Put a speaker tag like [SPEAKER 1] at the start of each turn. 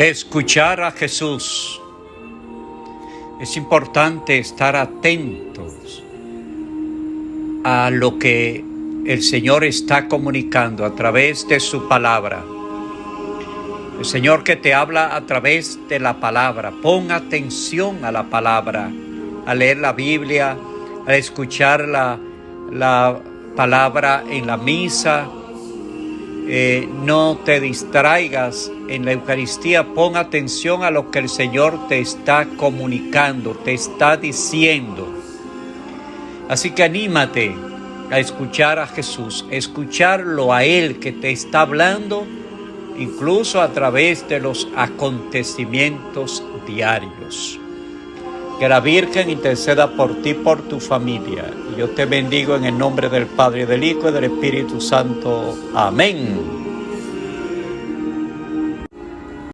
[SPEAKER 1] Escuchar a Jesús. Es importante estar atentos a lo que el Señor está comunicando a través de su palabra. El Señor que te habla a través de la palabra. Pon atención a la palabra, a leer la Biblia, a escuchar la, la palabra en la misa, eh, no te distraigas en la Eucaristía, pon atención a lo que el Señor te está comunicando, te está diciendo. Así que anímate a escuchar a Jesús, escucharlo a Él que te está hablando, incluso a través de los acontecimientos diarios. Que la Virgen interceda por ti, por tu familia. Y yo te bendigo en el nombre del Padre, del Hijo y del Espíritu Santo. Amén.